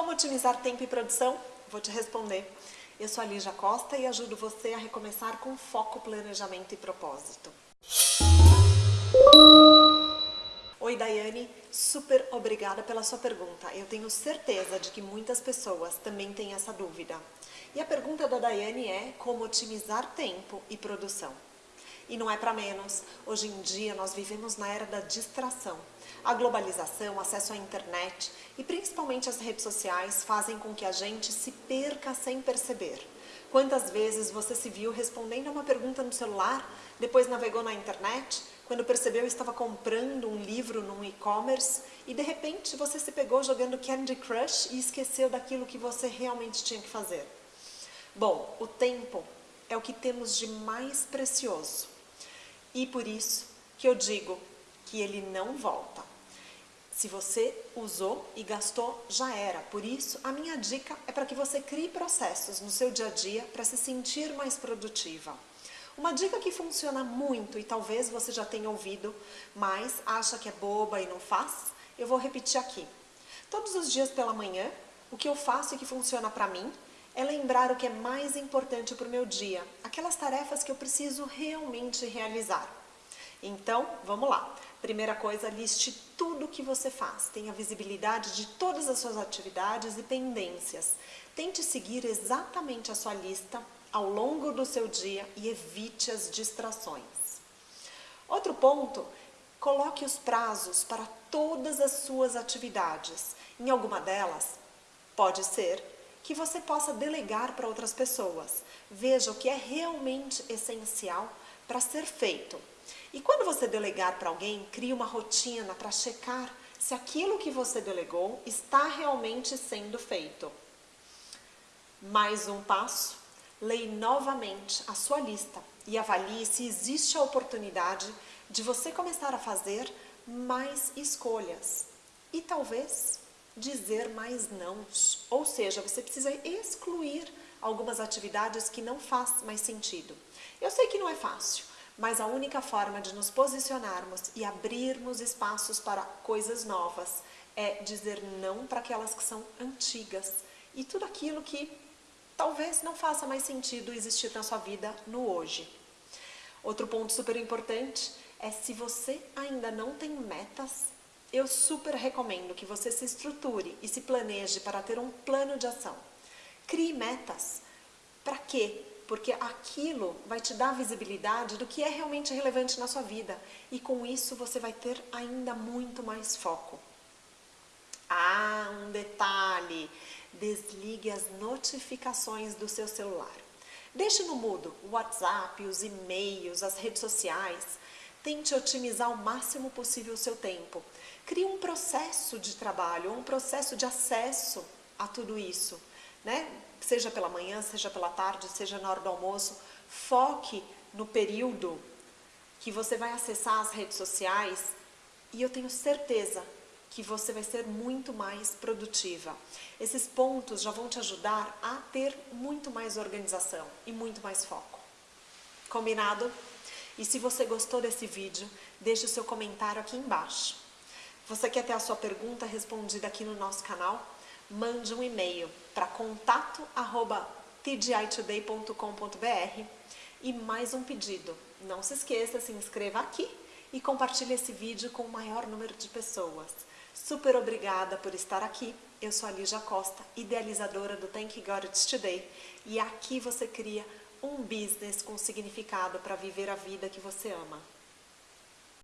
Como otimizar tempo e produção? Vou te responder. Eu sou a Lígia Costa e ajudo você a recomeçar com foco, planejamento e propósito. Oi, Daiane. Super obrigada pela sua pergunta. Eu tenho certeza de que muitas pessoas também têm essa dúvida. E a pergunta da Daiane é como otimizar tempo e produção. E não é para menos. Hoje em dia nós vivemos na era da distração. A globalização, acesso à internet e principalmente as redes sociais fazem com que a gente se perca sem perceber. Quantas vezes você se viu respondendo a uma pergunta no celular, depois navegou na internet, quando percebeu estava comprando um livro num e-commerce e de repente você se pegou jogando Candy Crush e esqueceu daquilo que você realmente tinha que fazer. Bom, o tempo é o que temos de mais precioso. E por isso que eu digo que ele não volta. Se você usou e gastou, já era. Por isso, a minha dica é para que você crie processos no seu dia a dia para se sentir mais produtiva. Uma dica que funciona muito e talvez você já tenha ouvido, mas acha que é boba e não faz, eu vou repetir aqui. Todos os dias pela manhã, o que eu faço e que funciona para mim é lembrar o que é mais importante para o meu dia, aquelas tarefas que eu preciso realmente realizar. Então, vamos lá. Primeira coisa, liste tudo o que você faz. Tenha visibilidade de todas as suas atividades e pendências. Tente seguir exatamente a sua lista ao longo do seu dia e evite as distrações. Outro ponto, coloque os prazos para todas as suas atividades. Em alguma delas, pode ser que você possa delegar para outras pessoas. Veja o que é realmente essencial para ser feito. E quando você delegar para alguém, crie uma rotina para checar se aquilo que você delegou está realmente sendo feito. Mais um passo, leia novamente a sua lista e avalie se existe a oportunidade de você começar a fazer mais escolhas. E talvez dizer mais não. Ou seja, você precisa excluir algumas atividades que não faz mais sentido. Eu sei que não é fácil, mas a única forma de nos posicionarmos e abrirmos espaços para coisas novas é dizer não para aquelas que são antigas e tudo aquilo que talvez não faça mais sentido existir na sua vida no hoje. Outro ponto super importante é se você ainda não tem metas, eu super recomendo que você se estruture e se planeje para ter um plano de ação. Crie metas. Para quê? Porque aquilo vai te dar visibilidade do que é realmente relevante na sua vida. E com isso você vai ter ainda muito mais foco. Ah, um detalhe. Desligue as notificações do seu celular. Deixe no mudo o WhatsApp, os e-mails, as redes sociais. Tente otimizar o máximo possível o seu tempo. Crie um processo de trabalho, um processo de acesso a tudo isso. Né? Seja pela manhã, seja pela tarde, seja na hora do almoço. Foque no período que você vai acessar as redes sociais e eu tenho certeza que você vai ser muito mais produtiva. Esses pontos já vão te ajudar a ter muito mais organização e muito mais foco. Combinado? E se você gostou desse vídeo, deixe o seu comentário aqui embaixo. Você quer ter a sua pergunta respondida aqui no nosso canal? Mande um e-mail para contato@tgitoday.com.br e mais um pedido. Não se esqueça, se inscreva aqui e compartilhe esse vídeo com o maior número de pessoas. Super obrigada por estar aqui. Eu sou a Lígia Costa, idealizadora do Thank God It's Today e aqui você cria um business com significado para viver a vida que você ama.